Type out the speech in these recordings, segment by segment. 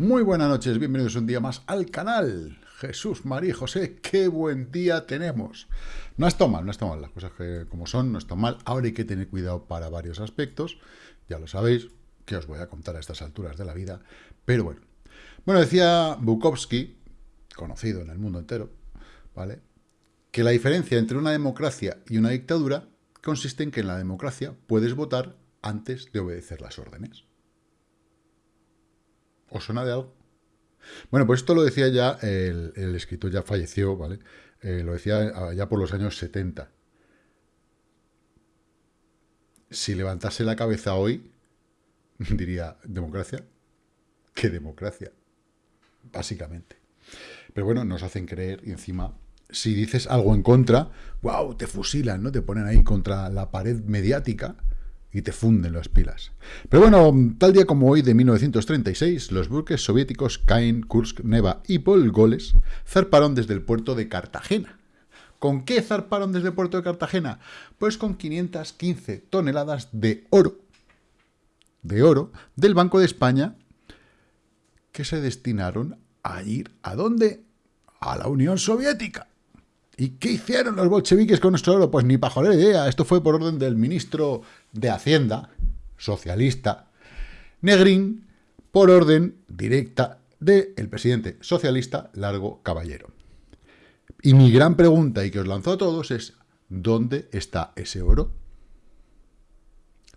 Muy buenas noches, bienvenidos un día más al canal. Jesús, María José, qué buen día tenemos. No está mal, no está mal, las cosas que como son no están mal. Ahora hay que tener cuidado para varios aspectos, ya lo sabéis, que os voy a contar a estas alturas de la vida. Pero bueno, bueno, decía Bukowski, conocido en el mundo entero, ¿vale? Que la diferencia entre una democracia y una dictadura consiste en que en la democracia puedes votar antes de obedecer las órdenes. ¿Os suena de algo? Bueno, pues esto lo decía ya, el, escritor ya falleció, ¿vale? Eh, lo decía ya por los años 70. Si levantase la cabeza hoy, diría, ¿democracia? ¿Qué democracia? Básicamente. Pero bueno, nos hacen creer y encima, si dices algo en contra, wow, te fusilan, ¿no? Te ponen ahí contra la pared mediática y te funden las pilas. Pero bueno, tal día como hoy de 1936, los buques soviéticos Cain, Kursk, Neva y Polgoles zarparon desde el puerto de Cartagena. ¿Con qué zarparon desde el puerto de Cartagena? Pues con 515 toneladas de oro, de oro, del Banco de España, que se destinaron a ir, ¿a dónde? A la Unión Soviética. ¿Y qué hicieron los bolcheviques con nuestro oro? Pues ni para idea. Esto fue por orden del ministro de Hacienda, socialista, Negrín, por orden directa del presidente socialista Largo Caballero. Y mi gran pregunta, y que os lanzo a todos, es ¿dónde está ese oro?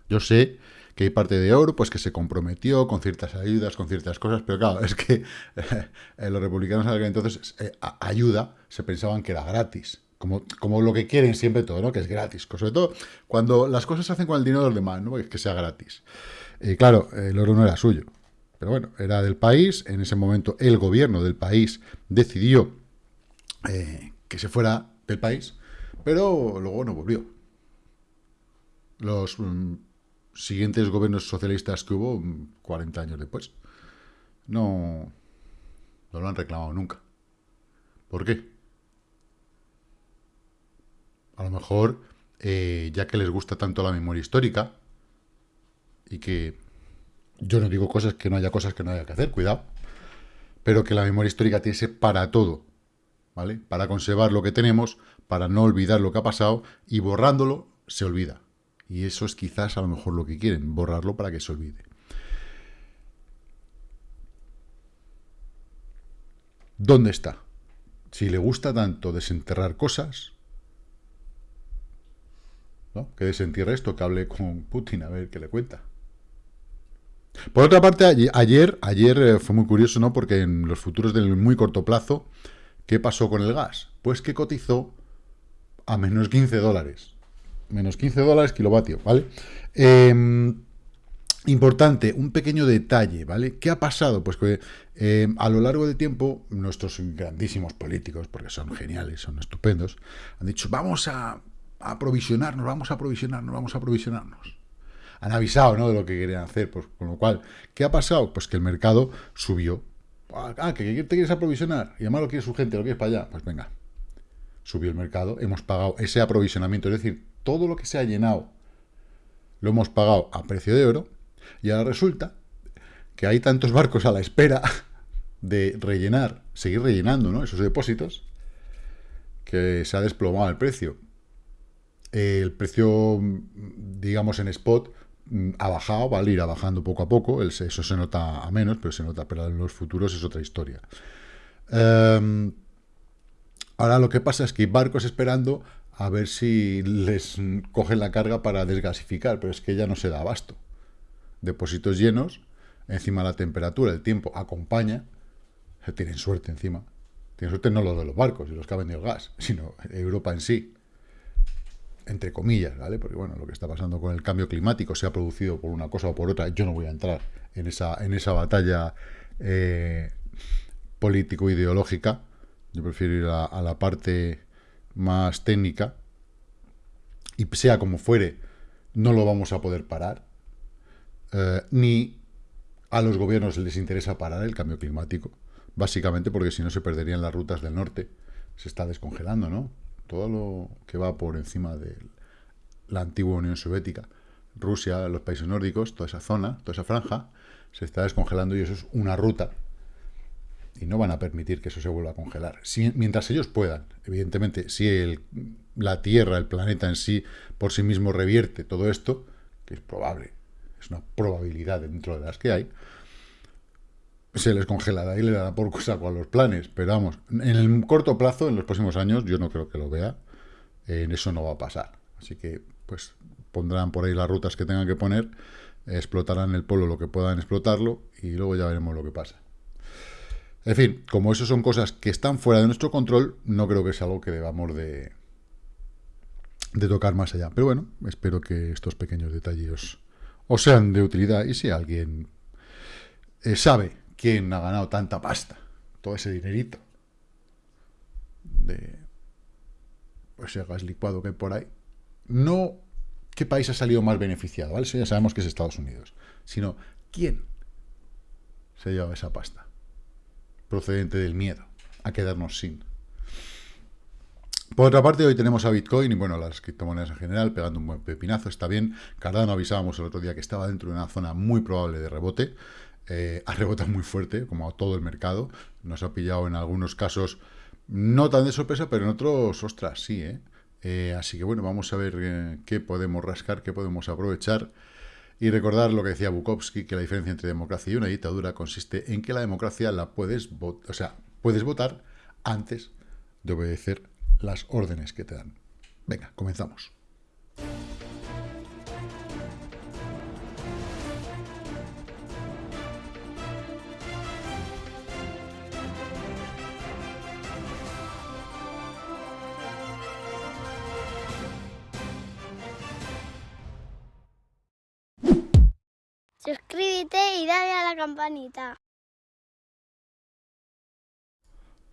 Yo sé que hay parte de oro, pues que se comprometió con ciertas ayudas, con ciertas cosas, pero claro, es que eh, los republicanos entonces eh, ayuda se pensaban que era gratis. Como, como, lo que quieren siempre todo, ¿no? Que es gratis. Sobre todo cuando las cosas se hacen con el dinero de los demás, ¿no? Que sea gratis. Y claro, el oro no era suyo. Pero bueno, era del país. En ese momento el gobierno del país decidió eh, que se fuera del país, pero luego no volvió. Los mm, siguientes gobiernos socialistas que hubo, 40 años después, no, no lo han reclamado nunca. ¿Por qué? A lo mejor, eh, ya que les gusta tanto la memoria histórica, y que yo no digo cosas que no haya cosas que no haya que hacer, cuidado, pero que la memoria histórica tiene que ser para todo, ¿vale? Para conservar lo que tenemos, para no olvidar lo que ha pasado, y borrándolo se olvida. Y eso es quizás a lo mejor lo que quieren, borrarlo para que se olvide. ¿Dónde está? Si le gusta tanto desenterrar cosas, ¿no? que desentierre esto, que hable con Putin a ver qué le cuenta. Por otra parte, ayer, ayer eh, fue muy curioso, ¿no? Porque en los futuros del muy corto plazo, ¿qué pasó con el gas? Pues que cotizó a menos 15 dólares menos 15 dólares kilovatio, ¿vale? Em, importante, un pequeño detalle, ¿vale? ¿Qué ha pasado? Pues que em, a lo largo del tiempo nuestros grandísimos políticos, porque son geniales, son estupendos, han dicho, vamos a aprovisionarnos, vamos a aprovisionarnos, vamos a aprovisionarnos. Han avisado, ¿no?, de lo que querían hacer, pues, con lo cual, ¿qué ha pasado? Pues que el mercado subió. Ah, ¿que te quieres aprovisionar? Y además lo quiere su gente, lo quieres para allá. Pues venga, subió el mercado, hemos pagado ese aprovisionamiento, es decir, todo lo que se ha llenado lo hemos pagado a precio de oro, y ahora resulta que hay tantos barcos a la espera de rellenar, seguir rellenando esos depósitos, que se ha desplomado el precio. El precio, digamos, en spot ha bajado, va a ir bajando poco a poco, eso se nota a menos, pero se nota, pero en los futuros es otra historia. Em, ahora lo que pasa es que hay barcos esperando a ver si les cogen la carga para desgasificar, pero es que ya no se da abasto. Depósitos llenos, encima la temperatura, el tiempo acompaña, tienen suerte encima. Tienen suerte no los de los barcos y los que ha vendido el gas, sino Europa en sí. Entre comillas, ¿vale? Porque bueno, lo que está pasando con el cambio climático se ha producido por una cosa o por otra. Yo no voy a entrar en esa, en esa batalla eh, político-ideológica. Yo prefiero ir a la parte más técnica, y sea como fuere, no lo vamos a poder parar, eh, ni a los gobiernos les interesa parar el cambio climático, básicamente porque si no se perderían las rutas del norte, se está descongelando, ¿no? Todo lo que va por encima de la antigua Unión Soviética, Rusia, los países nórdicos, toda esa zona, toda esa franja, se está descongelando y eso es una ruta y no van a permitir que eso se vuelva a congelar. mientras ellos puedan, evidentemente, si el, la Tierra, el planeta en sí, por sí mismo revierte todo esto, que es probable, es una probabilidad dentro de las que hay, se les congelará y le dará por saco a los planes. Pero vamos, en el corto plazo, en los próximos años, yo no creo que lo vea. En eso no va a pasar. Así que, pues, pondrán por ahí las rutas que tengan que poner, explotarán el polo lo que puedan explotarlo y luego ya veremos lo que pasa. En fin, como eso son cosas que están fuera de nuestro control, no creo que sea algo que debamos de, de tocar más allá. Pero bueno, espero que estos pequeños detalles os, sean de utilidad y si alguien eh, sabe quién ha ganado tanta pasta, todo ese dinerito de pues, ese gas licuado que hay por ahí, no qué país ha salido más beneficiado, ¿vale? Eso ya sabemos que es Estados Unidos, sino quién se lleva esa pasta procedente del miedo a quedarnos sin. Por otra parte, hoy tenemos a Bitcoin y, bueno, las criptomonedas en general, pegando un buen pepinazo, está bien. Cardano avisábamos el otro día que estaba dentro de una zona muy probable de rebote. Eh, ha rebotado muy fuerte, como a todo el mercado. Nos ha pillado en algunos casos no tan de sorpresa, pero en otros, ostras, sí, ¿eh? eh así que bueno, vamos a ver eh, qué podemos rascar, qué podemos aprovechar. Y recordar lo que decía Bukowski, que la diferencia entre democracia y una dictadura consiste en que la democracia la puedes, o sea, puedes votar antes de obedecer las órdenes que te dan. Venga, comenzamos. Campanita.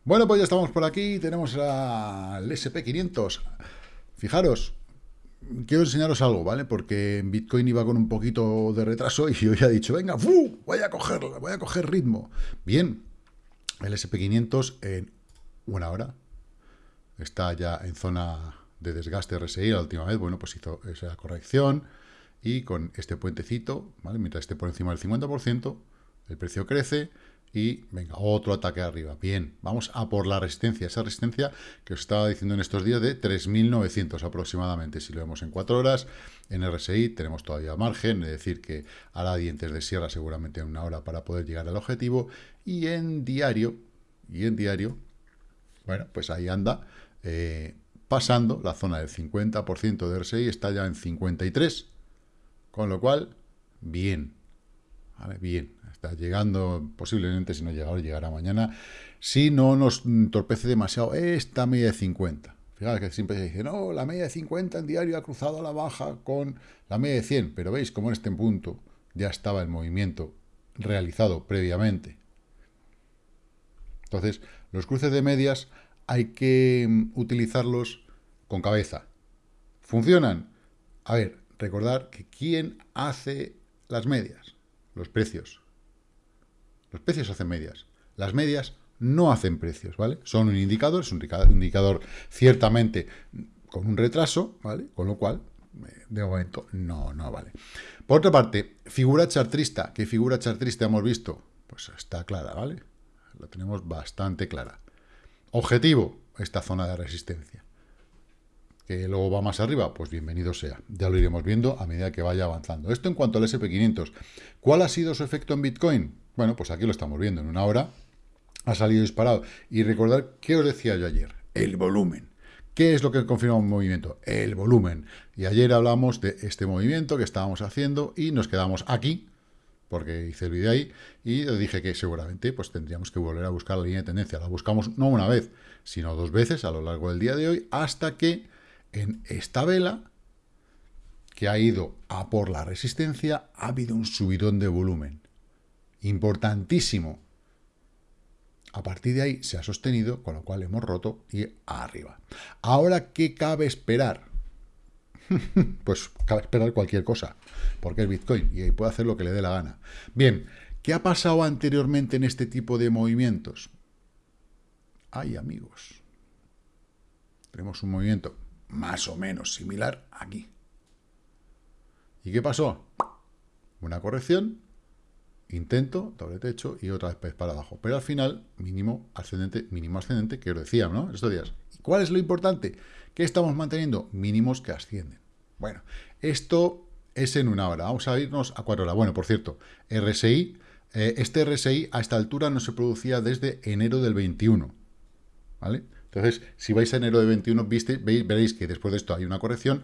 Bueno, pues ya estamos por aquí, tenemos al SP500. Fijaros, quiero enseñaros algo, ¿vale? Porque Bitcoin iba con un poquito de retraso y hoy ha dicho, venga, ¡fu! voy a cogerlo, voy a coger ritmo. Bien, el SP500 en una hora está ya en zona de desgaste RSI, la última vez, bueno, pues hizo esa corrección, y con este puentecito, ¿vale? mientras esté por encima del 50%, el precio crece y venga, otro ataque arriba. Bien, vamos a por la resistencia, esa resistencia que os estaba diciendo en estos días de 3.900 aproximadamente. Si lo vemos en 4 horas, en RSI tenemos todavía margen, es decir, que hará dientes de sierra seguramente en una hora para poder llegar al objetivo. Y en diario, y en diario, bueno, pues ahí anda, eh, pasando la zona del 50% de RSI, está ya en 53%, con lo cual, bien. Bien. Está llegando, posiblemente, si no llega hoy, llegará mañana. Si no nos entorpece demasiado esta media de 50. Fijaos que siempre se dice, no, la media de 50 en diario ha cruzado a la baja con la media de 100. Pero veis cómo en este punto ya estaba el movimiento realizado previamente. Entonces, los cruces de medias hay que mm, utilizarlos con cabeza. ¿Funcionan? A ver, recordar que ¿quién hace las medias? Los precios. Los precios hacen medias. Las medias no hacen precios, ¿vale? Son un indicador, es un indicador ciertamente con un retraso, ¿vale? Con lo cual, eh, de momento, no, no vale. Por otra parte, figura chartrista. ¿Qué figura chartrista hemos visto? Pues está clara, ¿vale? La tenemos bastante clara. Objetivo, esta zona de resistencia que luego va más arriba, pues bienvenido sea. Ya lo iremos viendo a medida que vaya avanzando. Esto en cuanto al SP500. ¿Cuál ha sido su efecto en Bitcoin? Bueno, pues aquí lo estamos viendo. En una hora ha salido disparado. Y recordar, ¿qué os decía yo ayer? El volumen. ¿Qué es lo que confirma un movimiento? El volumen. Y ayer hablamos de este movimiento que estábamos haciendo y nos quedamos aquí, porque hice el vídeo ahí, y dije que seguramente pues tendríamos que volver a buscar la línea de tendencia. La buscamos no una vez, sino dos veces a lo largo del día de hoy, hasta que en esta vela, que ha ido a por la resistencia, ha habido un subidón de volumen. Importantísimo. A partir de ahí se ha sostenido, con lo cual hemos roto y arriba. Ahora, ¿qué cabe esperar? pues cabe esperar cualquier cosa, porque es Bitcoin y ahí puede hacer lo que le dé la gana. Bien, ¿qué ha pasado anteriormente en este tipo de movimientos? Ay, amigos. Tenemos un movimiento más o menos similar aquí. ¿Y qué pasó? Una corrección intento, doble techo y otra vez para abajo. Pero al final, mínimo ascendente, mínimo ascendente, que os decía, ¿no? Estos días. ¿Y cuál es lo importante? Que estamos manteniendo mínimos que ascienden. Bueno, esto es en una hora. Vamos a irnos a cuatro horas. Bueno, por cierto, RSI, eh, este RSI a esta altura no se producía desde enero del 21. ¿Vale? Entonces, si vais a enero del 21, viste, veréis que después de esto hay una corrección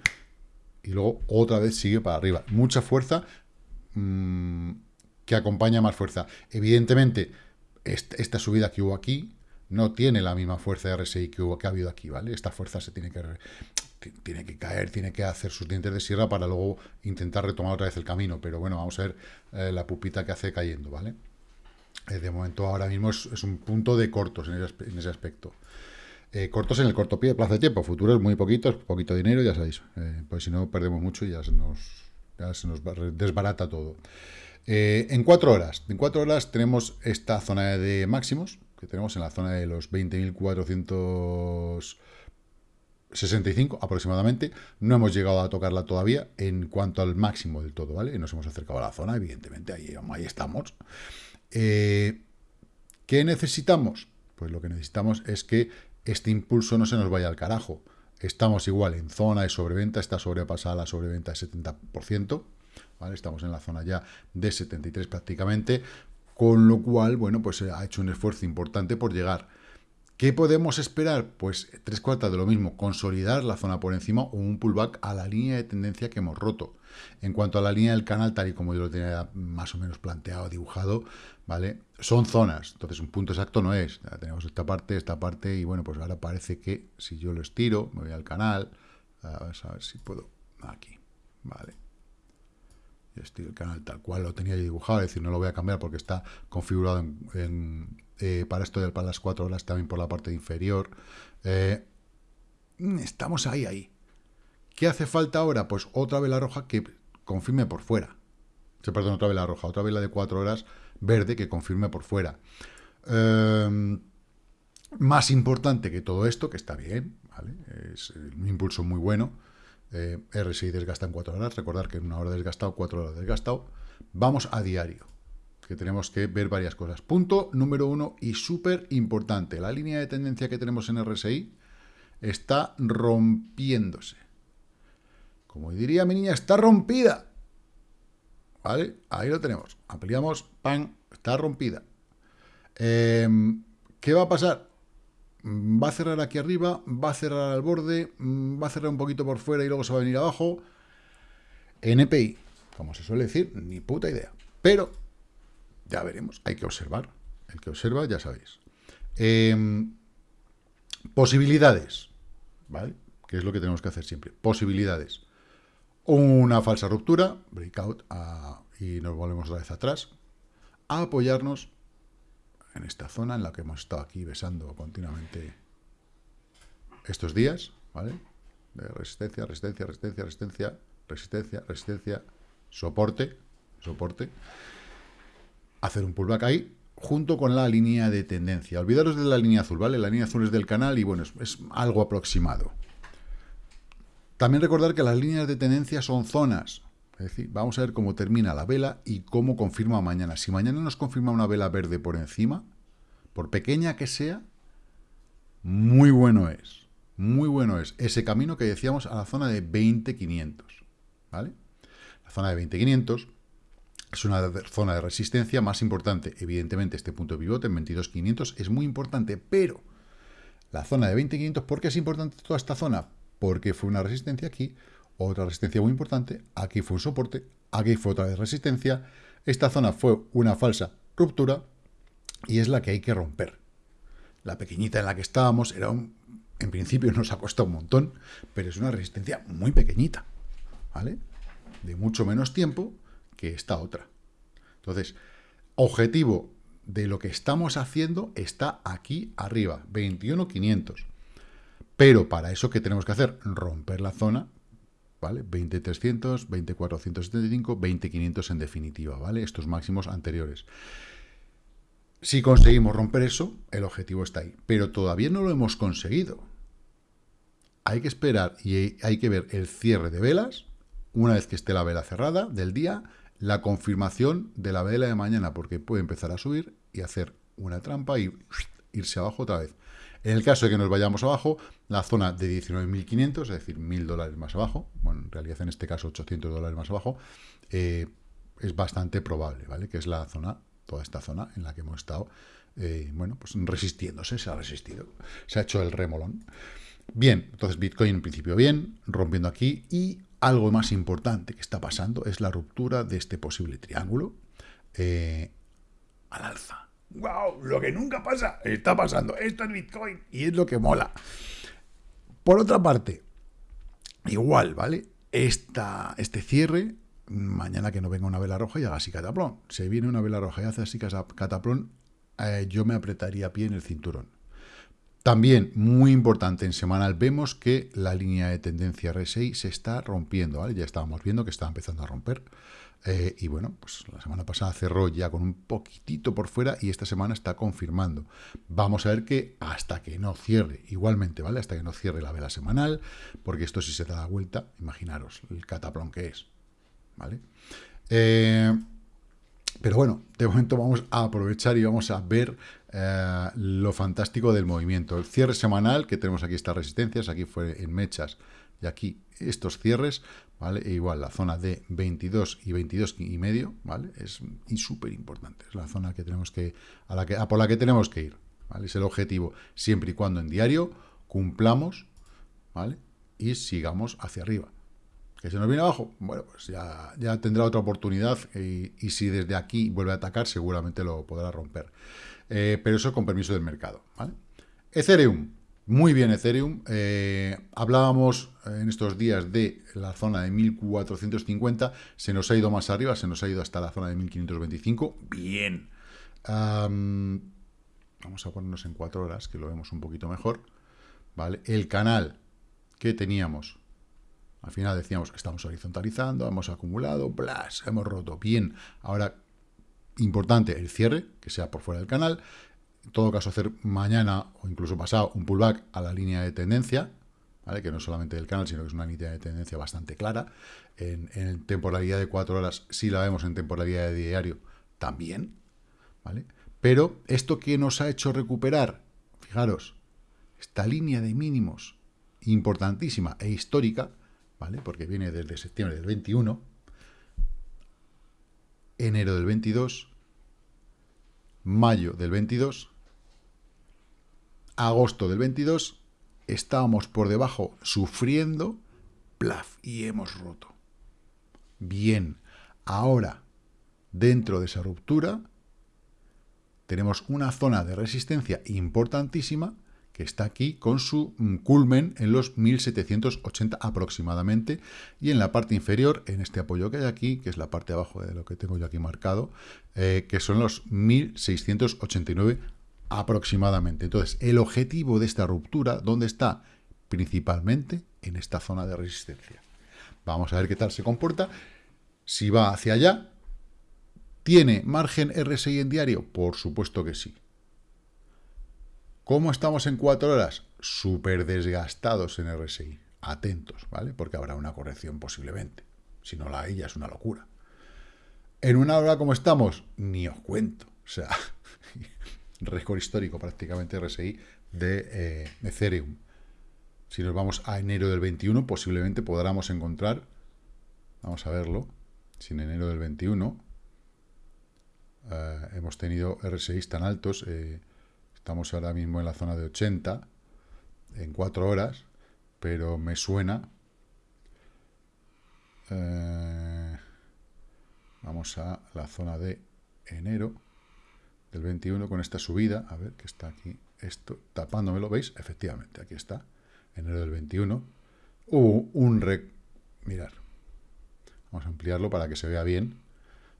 y luego otra vez sigue para arriba. Mucha fuerza mmm, que acompaña más fuerza. Evidentemente, esta subida que hubo aquí no tiene la misma fuerza de RSI que, hubo, ha habido aquí, ¿vale? Esta fuerza se tiene que, tiene que caer, tiene que hacer sus dientes de sierra para luego intentar retomar otra vez el camino. Pero bueno, vamos a ver eh, la pupita que hace cayendo, ¿vale? Eh, de momento ahora mismo es, un punto de cortos en ese, aspecto. Eh, cortos en el corto pie, plazo de tiempo, futuros muy poquitos, poquito dinero, ya sabéis. pues si no, perdemos mucho y ya se nos, desbarata todo. en cuatro horas, en cuatro horas tenemos esta zona de máximos, que tenemos en la zona de los 20.465 aproximadamente. No hemos llegado a tocarla todavía en cuanto al máximo del todo, ¿vale? Nos hemos acercado a la zona, evidentemente, ahí, ahí estamos. Eh, ¿Qué necesitamos? Pues lo que necesitamos es que este impulso no se nos vaya al carajo. Estamos igual en zona de sobreventa, está sobrepasada la sobreventa de 70%, ¿vale? Estamos en la zona ya de 73 prácticamente, con lo cual, bueno, pues ha hecho un esfuerzo importante por llegar. ¿Qué podemos esperar? Pues tres cuartas de lo mismo, consolidar la zona por encima o un pullback a la línea de tendencia que hemos roto. En cuanto a la línea del canal, tal y como yo lo tenía más o menos planteado, dibujado, ¿vale? Son zonas, entonces un punto exacto no es. Tenemos esta parte, esta parte, y bueno, pues ahora parece que si yo lo estiro, me voy al canal, a ver si puedo, aquí, ¿vale? estoy el canal tal cual lo tenía dibujado, es decir, no lo voy a cambiar porque está configurado eh, para esto de para las 4 horas también por la parte inferior. Eh, estamos ahí, ahí. ¿Qué hace falta ahora? Pues otra vela roja que confirme por fuera. Se perdón, otra vela roja, otra vela de 4 horas verde que confirme por fuera. Eh, más importante que todo esto, que está bien, ¿vale? es un impulso muy bueno, eh, RSI desgasta en 4 horas, recordar que en una hora desgastado, 4 horas desgastado. Vamos a diario, que tenemos que ver varias cosas. Punto número uno y súper importante, la línea de tendencia que tenemos en RSI está rompiéndose. Como diría mi niña, está rompida. ¿Vale? Ahí lo tenemos. Ampliamos, ¡pam! Está rompida. Em, ¿Qué va a pasar? Mm, va a cerrar aquí arriba, va a cerrar al borde, mm, va a cerrar un poquito por fuera y luego se va a venir abajo. NPI, como se suele decir, ni puta idea. Pero ya veremos, hay que observar. El que observa, ya sabéis. Em, posibilidades, ¿vale? Que es lo que tenemos que hacer siempre. Posibilidades. Una falsa ruptura, breakout, y nos volvemos otra vez atrás. A apoyarnos en esta zona en la que hemos estado aquí besando continuamente estos días, ¿vale? De resistencia, resistencia, resistencia, resistencia, resistencia, resistencia, soporte, soporte. Hacer un pullback ahí, junto con la línea de tendencia. Olvidaros de la línea azul, ¿vale? La línea azul es del canal y, bueno, es, algo aproximado. También recordar que las líneas de tendencia son zonas, es decir, vamos a ver cómo termina la vela y cómo confirma mañana. Si mañana nos confirma una vela verde por encima, por pequeña que sea, muy bueno es. Muy bueno es ese camino que decíamos a la zona de 20.500. ¿Vale? La zona de 20.500 es una zona de resistencia más importante. Evidentemente, este punto de pivote en 22.500 es muy importante, pero la zona de 20.500, ¿por qué es importante toda esta zona? Porque fue una resistencia aquí, otra resistencia muy importante, aquí fue un soporte, aquí fue otra resistencia, esta zona fue una falsa ruptura y es la que hay que romper. La pequeñita en la que estábamos era un, en principio nos ha costado un montón, pero es una resistencia muy pequeñita, ¿vale? De mucho menos tiempo que esta otra. Entonces, objetivo de lo que estamos haciendo está aquí arriba, 21.500. Pero para eso, ¿qué tenemos que hacer? Romper la zona ¿vale? 20.300, 20.475, 20.500 en definitiva, ¿vale? Estos máximos anteriores. Si conseguimos romper eso, el objetivo está ahí. Pero todavía no lo hemos conseguido. Hay que esperar y hay que ver el cierre de velas, una vez que esté la vela cerrada del día, la confirmación de la vela de mañana, porque puede empezar a subir y hacer una trampa y irse abajo otra vez. En el caso de que nos vayamos abajo, la zona de 19.500, es decir, 1.000 dólares más abajo, bueno, en realidad en este caso 800 dólares más abajo, eh, es bastante probable, ¿vale? Que es la zona, toda esta zona en la que hemos estado, eh, bueno, pues resistiéndose, se ha resistido, se ha hecho el remolón. Bien, entonces Bitcoin en principio bien, rompiendo aquí, y algo más importante que está pasando es la ruptura de este posible triángulo eh, al alza. ¡Wow! Lo que nunca pasa, está pasando. Esto es Bitcoin y es lo que mola. Por otra parte, igual, ¿vale? Esta, este cierre, mañana que no venga una vela roja y haga así cataplón. Si viene una vela roja y hace así cataplón, eh, yo me apretaría pie en el cinturón. También, muy importante, en semanal vemos que la línea de tendencia RSI se está rompiendo. Ya estábamos viendo que estaba empezando a romper. Eh, y bueno, pues la semana pasada cerró ya con un poquitito por fuera y esta semana está confirmando. Vamos a ver que hasta que no cierre, igualmente, ¿vale? Hasta que no cierre la vela semanal, porque esto si se da la vuelta, imaginaros el cataplón que es, ¿vale? Eh, pero bueno, de momento vamos a aprovechar y vamos a ver eh, lo fantástico del movimiento. El cierre semanal, que tenemos aquí estas resistencias, aquí fue en mechas, y aquí estos cierres, ¿vale? E igual la zona de 22 y 22 y medio, ¿vale? Es súper importante, es la zona que tenemos que, a la que, a por la que tenemos que ir, ¿vale? Es el objetivo, siempre y cuando en diario cumplamos, ¿vale? Y sigamos hacia arriba. ¿Que se nos viene abajo? Bueno, pues ya, ya tendrá otra oportunidad y, y, si desde aquí vuelve a atacar, seguramente lo podrá romper. Eh, pero eso con permiso del mercado. Ethereum, muy bien Ethereum. Eh, hablábamos en estos días de la zona de 1450. Se nos ha ido más arriba, se nos ha ido hasta la zona de 1525. Bien. vamos a ponernos en cuatro horas, que lo vemos un poquito mejor. ¿Vale? El canal que teníamos, al final decíamos que estamos horizontalizando, hemos acumulado, blas, hemos roto. Bien. Ahora, importante el cierre, que sea por fuera del canal en todo caso hacer mañana o incluso pasado un pullback a la línea de tendencia, ¿vale? que no es solamente del canal, sino que es una línea de tendencia bastante clara. En, temporalidad de 4 horas, si la vemos en temporalidad de diario, también. ¿vale? Pero esto que nos ha hecho recuperar, fijaros, esta línea de mínimos importantísima e histórica, ¿vale? porque viene desde septiembre del 21, enero del 22, mayo del 22, agosto del 22, estábamos por debajo sufriendo, plaf, y hemos roto. Bien, ahora, dentro de esa ruptura, tenemos una zona de resistencia importantísima que está aquí con su mm, culmen en los 1780 aproximadamente y en la parte inferior, en este apoyo que hay aquí, que es la parte de abajo de lo que tengo yo aquí marcado, eh, que son los 1689 aproximadamente. Entonces, el objetivo de esta ruptura, ¿dónde está? Principalmente en esta zona de resistencia. Vamos a ver qué tal se comporta. Si va hacia allá, ¿tiene margen RSI en diario? Por supuesto que sí. ¿Cómo estamos en cuatro horas? Súper desgastados en RSI. Atentos, ¿vale? Porque habrá una corrección posiblemente. Si no la hay, ya es una locura. En una hora como estamos, ni os cuento. O sea, récord histórico prácticamente RSI de eh, Ethereum. Si nos vamos a enero del 21, posiblemente podamos encontrar, vamos a verlo, si en enero del 21 eh, hemos tenido RSI tan altos, eh, estamos ahora mismo en la zona de 80, en 4 horas, pero me suena... vamos a la zona de enero del 21 con esta subida, a ver, que está aquí, esto tapándome, ¿lo veis? Efectivamente, aquí está, enero del 21, hubo un rec... Mirar, vamos a ampliarlo para que se vea bien,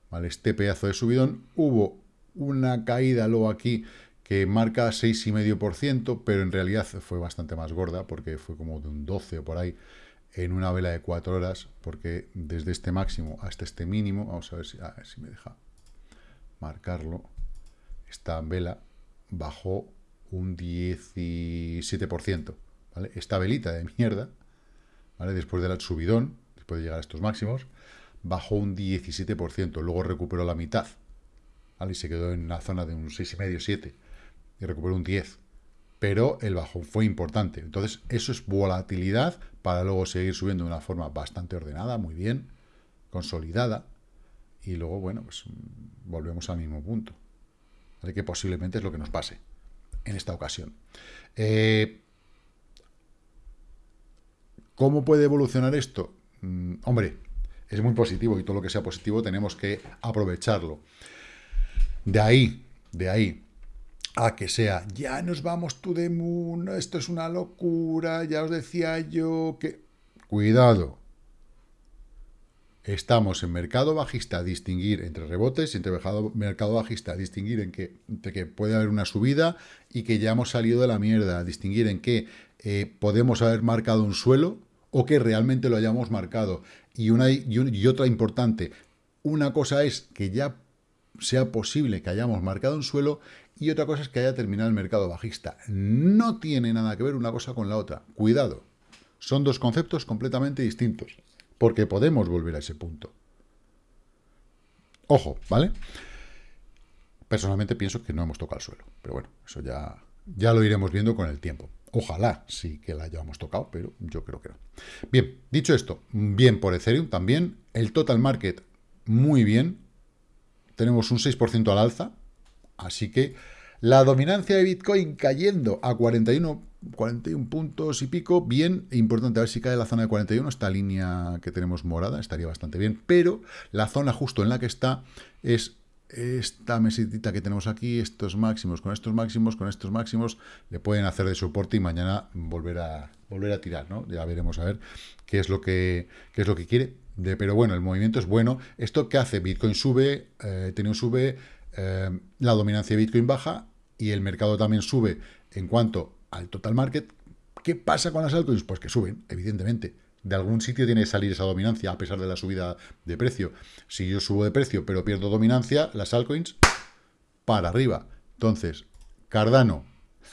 ¿vale? Este pedazo de subidón, hubo una caída luego aquí que marca 6,5%, pero en realidad fue bastante más gorda, porque fue como de un 12 o por ahí, en una vela de 4 horas, porque desde este máximo hasta este mínimo, vamos a ver si, a ver si me deja marcarlo, esta vela bajó un 17%, ¿vale? Esta velita de mierda, ¿vale? Después del subidón, después de llegar a estos máximos, bajó un 17%, luego recuperó la mitad, ¿vale? Y se quedó en la zona de un 6,5, 7, y recuperó un 10. Pero el bajón fue importante. Entonces, eso es volatilidad para luego seguir subiendo de una forma bastante ordenada, muy bien, consolidada. Y luego, bueno, pues mm, volvemos al mismo punto. Así que posiblemente es lo que nos pase en esta ocasión. Eh, ¿Cómo puede evolucionar esto? Mm, hombre, es muy positivo y todo lo que sea positivo tenemos que aprovecharlo. De ahí, de ahí, a que sea, ya nos vamos to the moon, esto es una locura, ya os decía yo que... Cuidado. Estamos en mercado bajista distinguir entre rebotes entre mercado bajista distinguir en que, que puede haber una subida y que ya hemos salido de la mierda, distinguir en que eh, podemos haber marcado un suelo o que realmente lo hayamos marcado. Y, una, y, otra importante, una cosa es que ya sea posible que hayamos marcado un suelo y otra cosa es que haya terminado el mercado bajista. No tiene nada que ver una cosa con la otra. Cuidado. Son dos conceptos completamente distintos. Porque podemos volver a ese punto. Ojo, ¿vale? Personalmente pienso que no hemos tocado el suelo. Pero bueno, eso ya, ya lo iremos viendo con el tiempo. Ojalá sí que la hayamos tocado, pero yo creo que no. Bien, dicho esto, bien por Ethereum también. El total market, muy bien. Tenemos un 6% al alza. Así que la dominancia de Bitcoin cayendo a 41, 41 puntos y pico. Bien, importante, a ver si cae la zona de 41. Esta línea que tenemos morada estaría bastante bien. Pero la zona justo en la que está es esta mesitita que tenemos aquí, estos máximos, con estos máximos, con estos máximos, le pueden hacer de soporte y mañana volver a, volver a tirar, ¿no? Ya veremos a ver qué es lo que, qué es lo que quiere. De, pero bueno, el movimiento es bueno. ¿Esto qué hace? Bitcoin sube, eh, un sube, eh, la dominancia de Bitcoin baja y el mercado también sube en cuanto al total market. ¿Qué pasa con las altcoins? Pues que suben, evidentemente de algún sitio tiene que salir esa dominancia, a pesar de la subida de precio. Si yo subo de precio, pero pierdo dominancia, las altcoins, para arriba. Entonces, Cardano,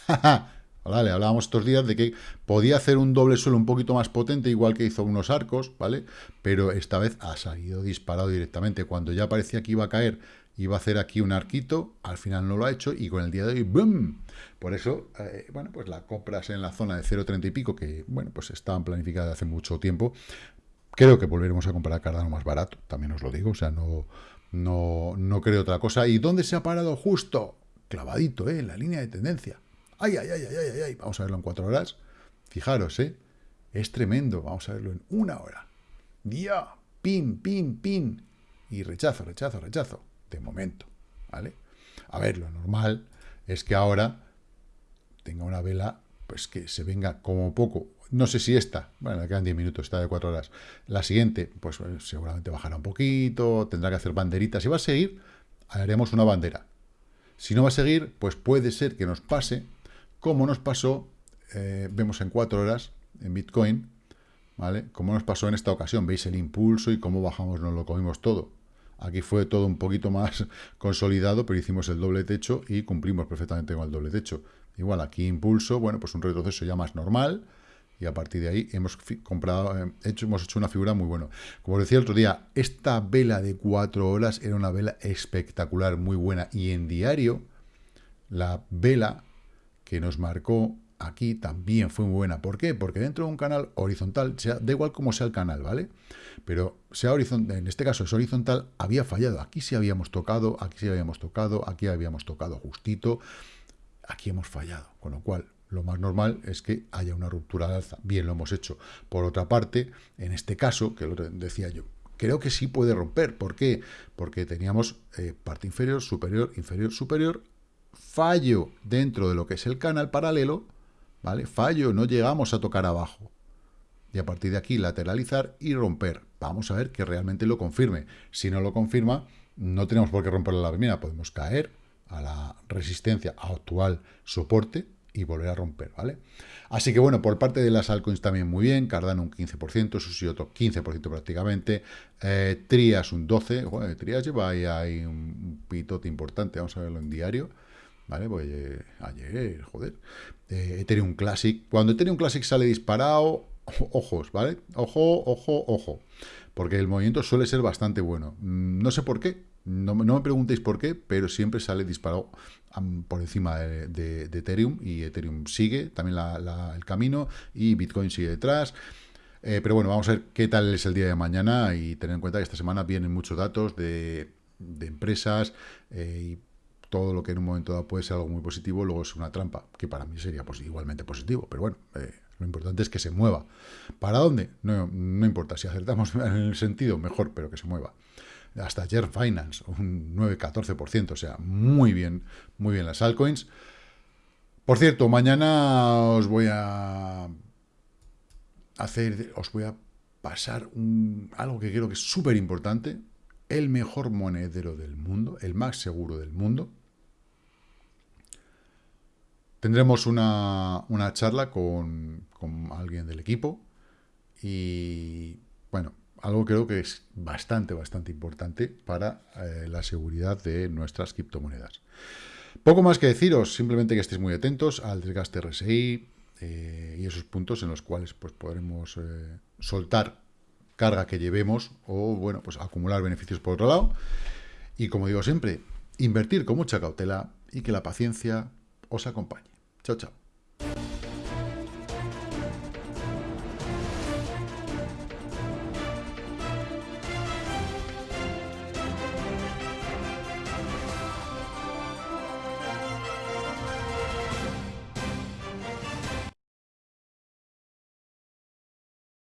vale, hablábamos estos días de que podía hacer un doble suelo un poquito más potente, igual que hizo unos arcos, ¿vale? Pero esta vez ha salido disparado directamente. Cuando ya parecía que iba a caer iba a hacer aquí un arquito, al final no lo ha hecho y con el día de hoy, ¡boom! Por eso, eh, bueno, pues las compras en la zona de 0,30 y pico, que, bueno, pues estaban planificadas hace mucho tiempo, creo que volveremos a comprar Cardano más barato, también os lo digo, o sea, no, no, no creo otra cosa. ¿Y dónde se ha parado justo? Clavadito, ¿eh? En la línea de tendencia. ¡Ay, ay, ay, ay, ay, ay! Vamos a verlo en cuatro horas. Fijaros, ¿eh? Es tremendo. Vamos a verlo en una hora. Día, pin, pin, pin. Y rechazo, rechazo, rechazo de momento, ¿vale? A ver, lo normal es que ahora tenga una vela, pues que se venga como poco, no sé si esta, bueno, quedan 10 minutos, está de 4 horas, la siguiente, pues seguramente bajará un poquito, tendrá que hacer banderitas, si va a seguir, haremos una bandera. Si no va a seguir, pues puede ser que nos pase, como nos pasó, eh, vemos en 4 horas, en Bitcoin, ¿vale? Como nos pasó en esta ocasión, veis el impulso y cómo bajamos, nos lo comimos todo. Aquí fue todo un poquito más consolidado, pero hicimos el doble techo y cumplimos perfectamente con el doble techo. Igual aquí impulso, bueno, pues un retroceso ya más normal, y a partir de ahí hemos comprado, eh, hecho, hemos hecho una figura muy buena. Como decía el otro día, esta vela de cuatro horas era una vela espectacular, muy buena, y en diario, la vela que nos marcó aquí también fue muy buena. ¿Por qué? Porque dentro de un canal horizontal, sea, da igual cómo sea el canal, ¿vale? Pero sea horizontal, en este caso es horizontal, había fallado. Aquí sí habíamos tocado, aquí sí habíamos tocado, aquí habíamos tocado justito, aquí hemos fallado. Con lo cual, lo más normal es que haya una ruptura de alza. Bien, lo hemos hecho. Por otra parte, en este caso, que lo decía yo, creo que sí puede romper. ¿Por qué? Porque teníamos eh, parte inferior, superior, inferior, superior, fallo dentro de lo que es el canal paralelo, ¿vale? Fallo, no llegamos a tocar abajo. Y a partir de aquí lateralizar y romper. Vamos a ver que realmente lo confirme. Si no lo confirma, no tenemos por qué romper la primera. Podemos caer a la resistencia actual soporte y volver a romper, ¿vale? Así que bueno, por parte de las altcoins también muy bien, Cardano un 15%, Susi otro 15% prácticamente, eh, Trias un 12%, Trias lleva ahí, ahí un pitote importante, vamos a verlo en diario, ¿vale? Pues ayer, joder. Eh, Ethereum Classic. Cuando Ethereum Classic sale disparado, ojos, ¿vale? Ojo, ojo, ojo. Porque el movimiento suele ser bastante bueno. Mm, no sé por qué, no, me preguntéis por qué, pero siempre sale disparado por encima de, Ethereum y Ethereum sigue también el camino y Bitcoin sigue detrás. Eh, pero bueno, vamos a ver qué tal es el día de mañana y tener en cuenta que esta semana vienen muchos datos de, empresas eh, y todo lo que en un momento dado puede ser algo muy positivo, luego es una trampa, que para mí sería igualmente positivo, pero bueno, eh, lo importante es que se mueva. ¿Para dónde? No, no importa, si acertamos en el sentido, mejor, pero que se mueva hasta ayer Finance, un 9-14%, o sea, muy bien, muy bien las altcoins. Por cierto, mañana os voy a hacer, os voy a pasar algo que creo que es súper importante, el mejor monedero del mundo, el más seguro del mundo. Tendremos una, una charla con, con alguien del equipo y, bueno, algo creo que es bastante, bastante importante para eh, la seguridad de nuestras criptomonedas. Poco más que deciros, simplemente que estéis muy atentos al desgaste RSI eh, y esos puntos en los cuales pues, podremos eh, soltar carga que llevemos o, bueno, pues acumular beneficios por otro lado. Y como digo siempre, invertir con mucha cautela y que la paciencia os acompañe. Chao, chao.